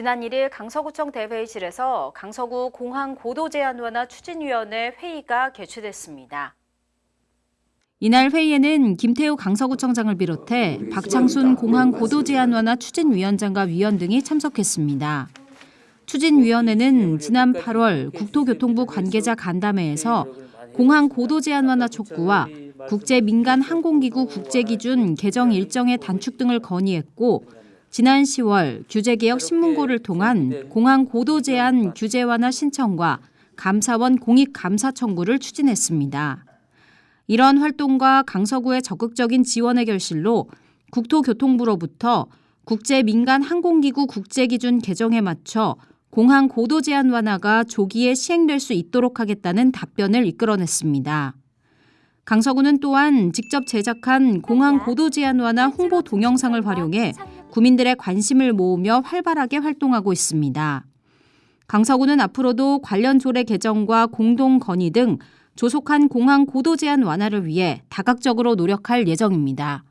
지난 1일 강서구청 대회의실에서 강서구 공항 고도 제한 완화 추진위원회 회의가 개최됐습니다. 이날 회의에는 김태우 강서구청장을 비롯해 박창순 공항 고도 제한 완화 추진위원장과 위원 등이 참석했습니다. 추진위원회는 지난 8월 국토교통부 관계자 간담회에서 공항 고도 제한 완화 촉구와 국제 민간 항공기구 국제 기준 개정 일정의 단축 등을 건의했고 지난 10월 규제개혁 신문고를 통한 공항 고도 제한 규제 완화 신청과 감사원 공익 감사 청구를 추진했습니다. 이런 활동과 강서구의 적극적인 지원의 결실로 국토교통부로부터 국제 민간 항공기구 국제 기준 개정에 맞춰 공항 고도 제한 완화가 조기에 시행될 수 있도록 하겠다는 답변을 이끌어냈습니다. 강서구는 또한 직접 제작한 공항 고도 제한 완화 홍보 동영상을 활용해 구민들의 관심을 모으며 활발하게 활동하고 있습니다. 강서구는 앞으로도 관련 조례 개정과 공동 건의 등 조속한 공항 고도 제한 완화를 위해 다각적으로 노력할 예정입니다.